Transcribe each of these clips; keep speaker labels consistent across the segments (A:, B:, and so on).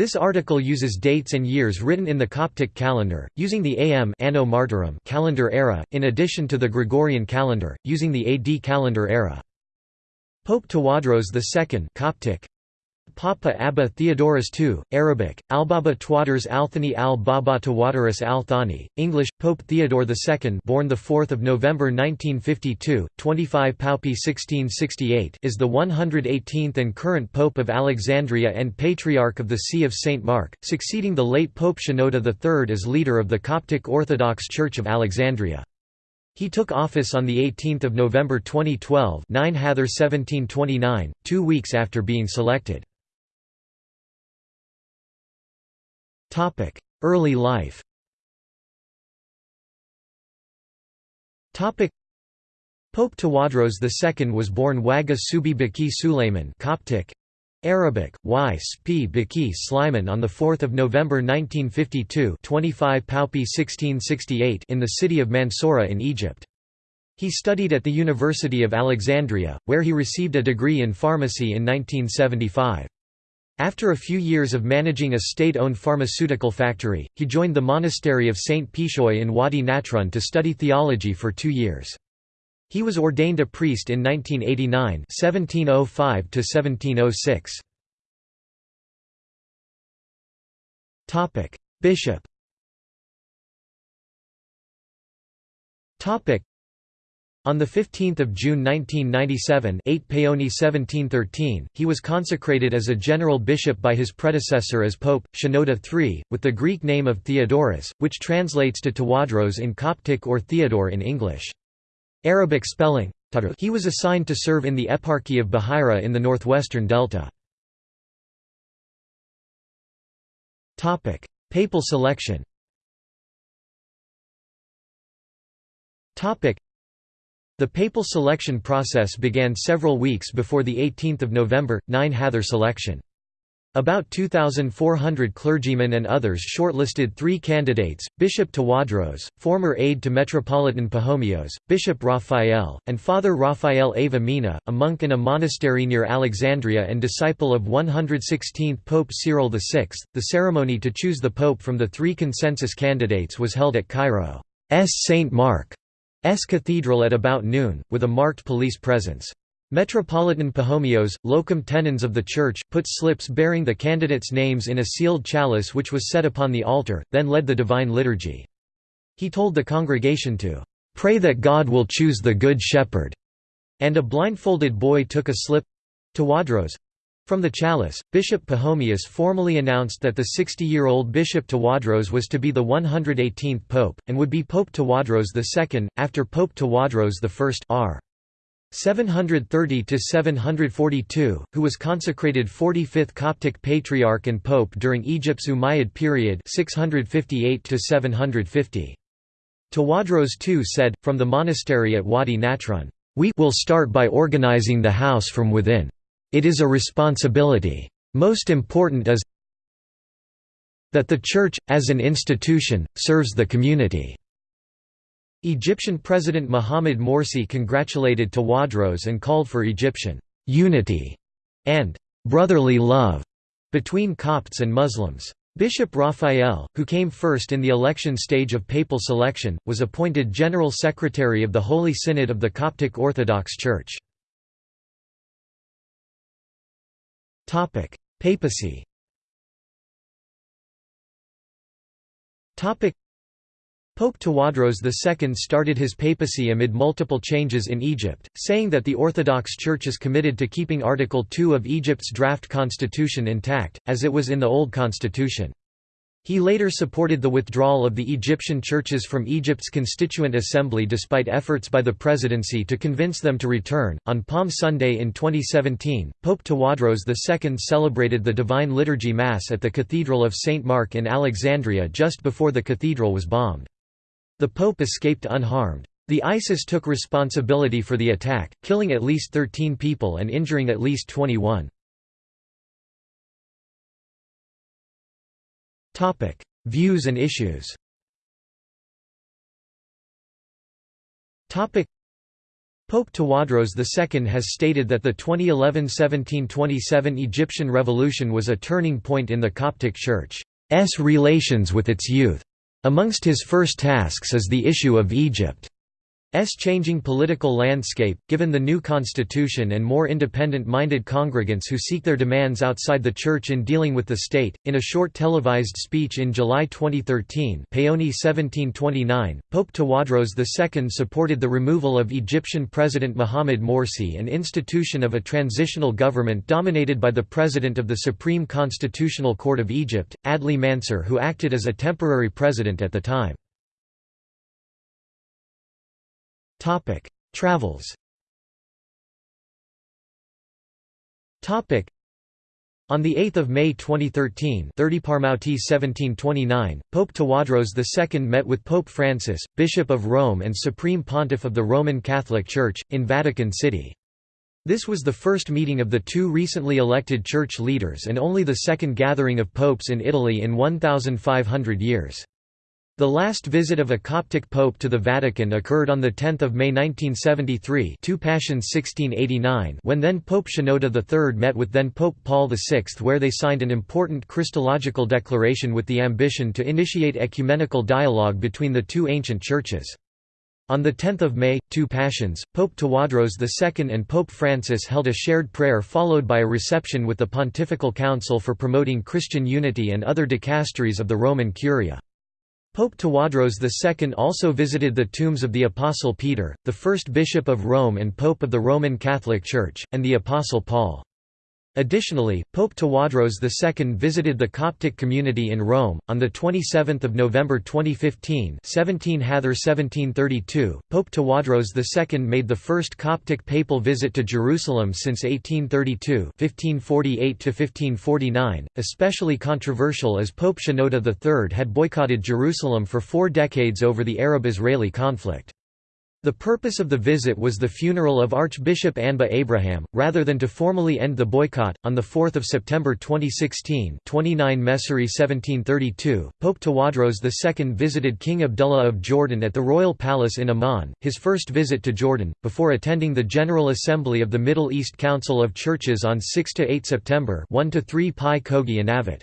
A: This article uses dates and years written in the Coptic calendar, using the AM Anno Martyrum calendar era, in addition to the Gregorian calendar, using the AD calendar era. Pope Tawadros II Coptic, Papa Abba Theodorus II, Arabic, Albaba Twaders Althani al-Baba Tawadarus al-Thani, English, Pope Theodore II born 4 November 1952, 25 Paopi 1668 is the 118th and current Pope of Alexandria and Patriarch of the See of St. Mark, succeeding the late Pope Shenouda III as leader of the Coptic Orthodox Church of Alexandria. He took office on 18 November 2012 9 Hather 1729, two weeks after being selected. Topic: Early life. Topic: Pope Tawadros II was born Waga Subi Baki Suleiman Coptic Arabic, Y. Spi Sliman on 4 November 1952 25 Paopi 1668 in the city of Mansoura in Egypt. He studied at the University of Alexandria, where he received a degree in pharmacy in 1975. After a few years of managing a state-owned pharmaceutical factory, he joined the monastery of St. Pishoy in Wadi Natron to study theology for two years. He was ordained a priest in 1989 1705 1706. Bishop on 15 June 1997 8 Paoni 1713, he was consecrated as a general bishop by his predecessor as Pope, Shenouda III, with the Greek name of Theodorus, which translates to Tawadros in Coptic or Theodore in English. Arabic spelling he was assigned to serve in the Eparchy of Beheira in the northwestern delta. Papal selection the papal selection process began several weeks before the 18th of November, 9 Hather selection. About 2,400 clergymen and others shortlisted three candidates, Bishop Tawadros, former aide to Metropolitan Pachomios, Bishop Raphael, and Father Raphael Ava Mina, a monk in a monastery near Alexandria and disciple of 116th Pope Cyril VI. The ceremony to choose the pope from the three consensus candidates was held at Cairo's St. Mark. S Cathedral at about noon, with a marked police presence. Metropolitan Pachomios, locum tenens of the church, put slips bearing the candidates' names in a sealed chalice which was set upon the altar, then led the Divine Liturgy. He told the congregation to, "...pray that God will choose the Good Shepherd," and a blindfolded boy took a slip—Tawadros, from the chalice, Bishop Pachomius formally announced that the 60-year-old Bishop Tawadros was to be the 118th pope, and would be Pope Tawadros II, after Pope Tawadros I r. 730–742, who was consecrated 45th Coptic Patriarch and Pope during Egypt's Umayyad period 658 -750. Tawadros II said, from the monastery at Wadi Natron, "...we will start by organizing the house from within." It is a responsibility. Most important is that the Church, as an institution, serves the community." Egyptian President Mohamed Morsi congratulated Tawadros and called for Egyptian «unity» and «brotherly love» between Copts and Muslims. Bishop Raphael, who came first in the election stage of papal selection, was appointed General Secretary of the Holy Synod of the Coptic Orthodox Church. Papacy. Pope Tawadros II started his papacy amid multiple changes in Egypt, saying that the Orthodox Church is committed to keeping Article 2 of Egypt's draft constitution intact, as it was in the old constitution. He later supported the withdrawal of the Egyptian churches from Egypt's Constituent Assembly despite efforts by the presidency to convince them to return. On Palm Sunday in 2017, Pope Tawadros II celebrated the Divine Liturgy Mass at the Cathedral of St. Mark in Alexandria just before the cathedral was bombed. The Pope escaped unharmed. The ISIS took responsibility for the attack, killing at least 13 people and injuring at least 21. Topic: Views and issues. Topic: Pope Tawadros II has stated that the 2011–1727 Egyptian revolution was a turning point in the Coptic Church's relations with its youth. Amongst his first tasks is the issue of Egypt. S changing political landscape, given the new constitution and more independent-minded congregants who seek their demands outside the Church in dealing with the state. In a short televised speech in July 2013 Paoni 1729, Pope Tawadros II supported the removal of Egyptian President Mohamed Morsi and institution of a transitional government dominated by the President of the Supreme Constitutional Court of Egypt, Adli Mansur who acted as a temporary president at the time. Topic: Travels. Topic: on 8 May 2013 30 Parmouti 1729, Pope Tawadros II met with Pope Francis, Bishop of Rome and Supreme Pontiff of the Roman Catholic Church, in Vatican City. This was the first meeting of the two recently elected church leaders and only the second gathering of popes in Italy in 1,500 years. The last visit of a Coptic pope to the Vatican occurred on 10 May 1973 2 Pashons 1689 when then Pope Shenouda III met with then Pope Paul VI where they signed an important Christological declaration with the ambition to initiate ecumenical dialogue between the two ancient churches. On 10 May, two Pashons, Pope Tawadros II and Pope Francis held a shared prayer followed by a reception with the Pontifical Council for Promoting Christian Unity and other dicasteries of the Roman Curia. Pope Tawadros II also visited the tombs of the Apostle Peter, the first bishop of Rome and Pope of the Roman Catholic Church, and the Apostle Paul. Additionally, Pope Tawadros II visited the Coptic community in Rome. On 27 November 2015 17 Hather 1732, Pope Tawadros II made the first Coptic papal visit to Jerusalem since 1832 1548 to 1549, especially controversial as Pope Shenouda III had boycotted Jerusalem for four decades over the Arab-Israeli conflict. The purpose of the visit was the funeral of Archbishop Anba Abraham, rather than to formally end the boycott. On 4 September 2016 29 Messeri 1732, Pope Tawadros II visited King Abdullah of Jordan at the Royal Palace in Amman, his first visit to Jordan, before attending the General Assembly of the Middle East Council of Churches on 6–8 September 1–3 Pi Kogi Avet.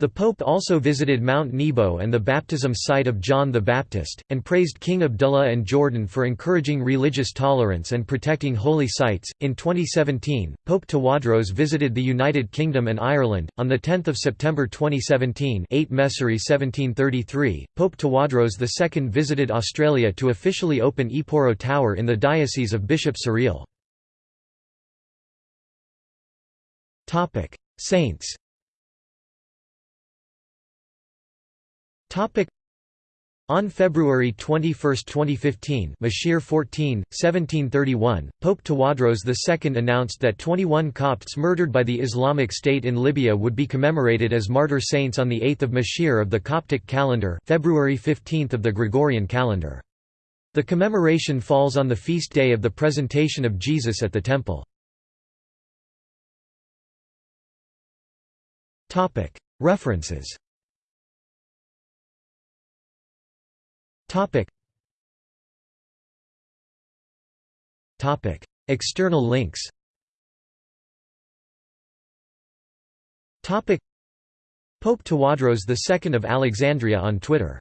A: The Pope also visited Mount Nebo and the baptism site of John the Baptist, and praised King Abdullah and Jordan for encouraging religious tolerance and protecting holy sites. In 2017, Pope Tawadros visited the United Kingdom and Ireland. On 10 September 2017, 8 Messeri 1733, Pope Tawadros II visited Australia to officially open Eporo Tower in the Diocese of Bishop Suriel. Saints On February 21, 2015 Mashir 14, 1731, Pope Tawadros II announced that 21 Copts murdered by the Islamic State in Libya would be commemorated as martyr saints on 8 Mashir of the Coptic calendar February 15 of the Gregorian calendar. The commemoration falls on the feast day of the presentation of Jesus at the Temple. References External links. Topic. Pope Tawadros II of Alexandria on Twitter